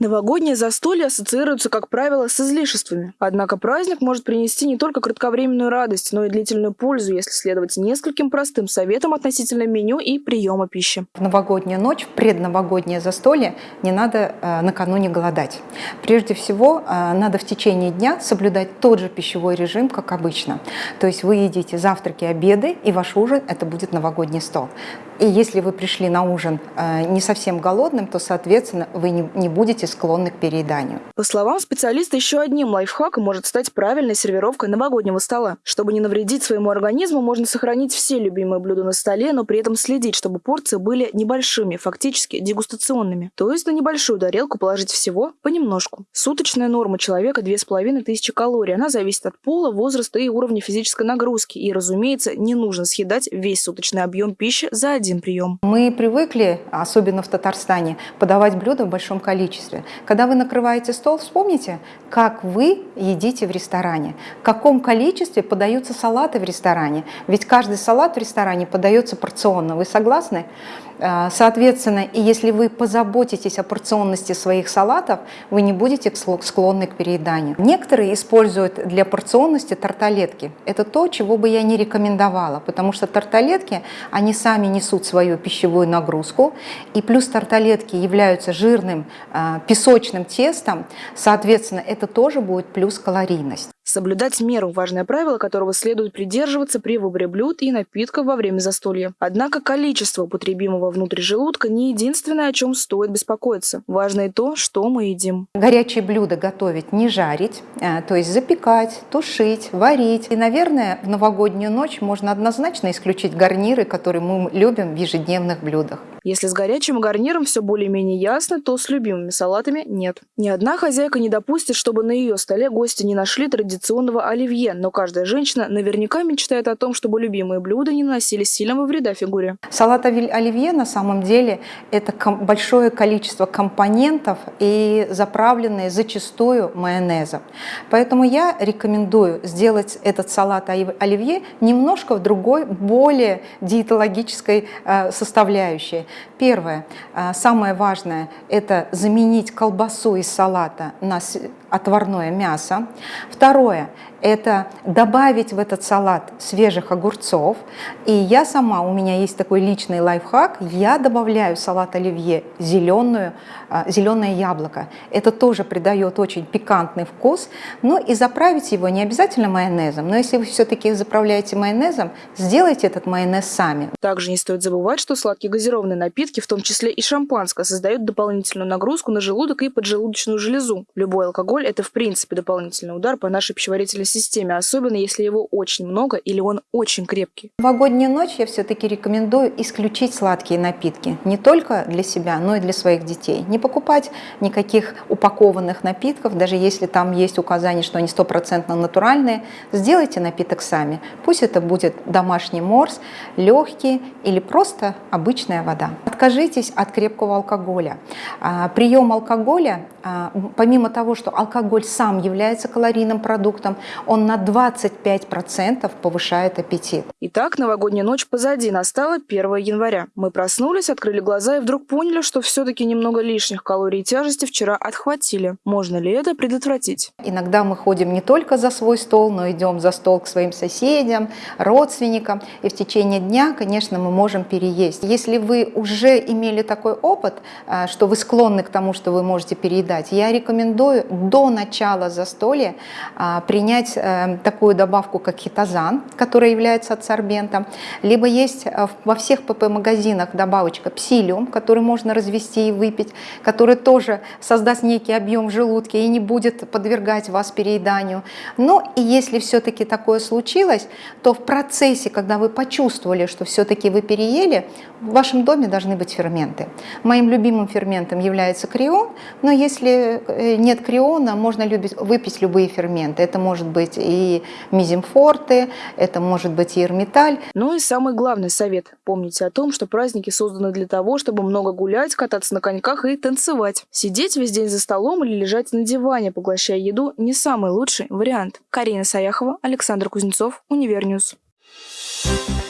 Новогоднее застолье ассоциируется, как правило, с излишествами. Однако праздник может принести не только кратковременную радость, но и длительную пользу, если следовать нескольким простым советам относительно меню и приема пищи. В новогоднюю ночь, в предновогоднее застолье не надо э, накануне голодать. Прежде всего, э, надо в течение дня соблюдать тот же пищевой режим, как обычно. То есть вы едите завтраки, обеды, и ваш ужин – это будет новогодний стол. И если вы пришли на ужин э, не совсем голодным, то, соответственно, вы не, будете склонны к перееданию. По словам специалиста, еще одним лайфхаком может стать правильная сервировка новогоднего стола. Чтобы не навредить своему организму, можно сохранить все любимые блюда на столе, но при этом следить, чтобы порции были небольшими, фактически дегустационными. То есть на небольшую тарелку положить всего понемножку. Суточная норма человека 2500 калорий. Она зависит от пола, возраста и уровня физической нагрузки. И, разумеется, не нужно съедать весь суточный объем пищи за один прием. Мы привыкли, особенно в Татарстане, подавать блюда в большом количестве. Когда вы накрываете стол, вспомните, как вы едите в ресторане, в каком количестве подаются салаты в ресторане. Ведь каждый салат в ресторане подается порционно. Вы согласны? А, соответственно, и если вы позаботитесь о порционности своих салатов, вы не будете склонны к перееданию. Некоторые используют для порционности тарталетки. Это то, чего бы я не рекомендовала, потому что тарталетки, они сами несут свою пищевую нагрузку, и плюс тарталетки являются жирным а, песочным тестом, соответственно, это тоже будет плюс калорийность. Соблюдать меру – важное правило, которого следует придерживаться при выборе блюд и напитков во время застолья. Однако количество употребимого внутри желудка не единственное, о чем стоит беспокоиться. Важно и то, что мы едим. Горячие блюда готовить не жарить, а, то есть запекать, тушить, варить. И, наверное, в новогоднюю ночь можно однозначно исключить гарниры, которые мы любим в ежедневных блюдах. Если с горячим гарниром все более-менее ясно, то с любимыми салатами нет. Ни одна хозяйка не допустит, чтобы на ее столе гости не нашли традиционного оливье, но каждая женщина наверняка мечтает о том, чтобы любимые блюда не наносили сильного вреда фигуре. Салат оливье на самом деле это большое количество компонентов и заправленные зачастую майонезом. Поэтому я рекомендую сделать этот салат оливье немножко в другой, более диетологической э, составляющей. Первое, а, самое важное, это заменить колбасу из салата на отварное мясо. Второе, это добавить в этот салат свежих огурцов. И я сама, у меня есть такой личный лайфхак, я добавляю в салат оливье зеленую, а, зеленое яблоко. Это тоже придает очень пикантный вкус. Но и заправить его не обязательно майонезом, но если вы все-таки заправляете майонезом, сделайте этот майонез сами. Также не стоит забывать, что сладкие газированные напитки, в том числе и шампанское, создают дополнительную нагрузку на желудок и поджелудочную железу. Любой алкоголь – это в принципе дополнительный удар по нашей пищеварительной системе, особенно если его очень много или он очень крепкий. В новогоднюю ночь я все-таки рекомендую исключить сладкие напитки. Не только для себя, но и для своих детей. Не покупать никаких упакованных напитков, даже если там есть указание, что они стопроцентно натуральные. Сделайте напиток сами. Пусть это будет домашний морс, легкий или просто обычная вода. Откажитесь от крепкого алкоголя. А, прием алкоголя, а, помимо того, что алкоголь сам является калорийным продуктом, он на 25% повышает аппетит. Итак, новогодняя ночь позади, настала 1 января. Мы проснулись, открыли глаза и вдруг поняли, что все-таки немного лишних калорий и тяжести вчера отхватили. Можно ли это предотвратить? Иногда мы ходим не только за свой стол, но идем за стол к своим соседям, родственникам. И в течение дня, конечно, мы можем переесть. Если вы уже имели такой опыт, а, что вы склонны к тому, что вы можете переедать, я рекомендую до начала застолья а, принять э, такую добавку, как хитозан, которая является адсорбентом, либо есть э, во всех ПП-магазинах добавочка псилиум, который можно развести и выпить, который тоже создаст некий объем в желудке и не будет подвергать вас перееданию. Но и если все-таки такое случилось, то в процессе, когда вы почувствовали, что все-таки вы переели, в вашем доме должны быть ферменты. Моим любимым ферментом является Креон, но если э, нет Креона, можно выпить любые ферменты. Это может быть и Мезим форте, это может быть и Эрмиталь. Ну и самый главный совет. Помните о том, что праздники созданы для того, чтобы много гулять, кататься на коньках и танцевать. Сидеть весь день за столом или лежать на диване, поглощая еду, не самый лучший вариант. Карина Саяхова, Александр Кузнецов, Univer News. Thank you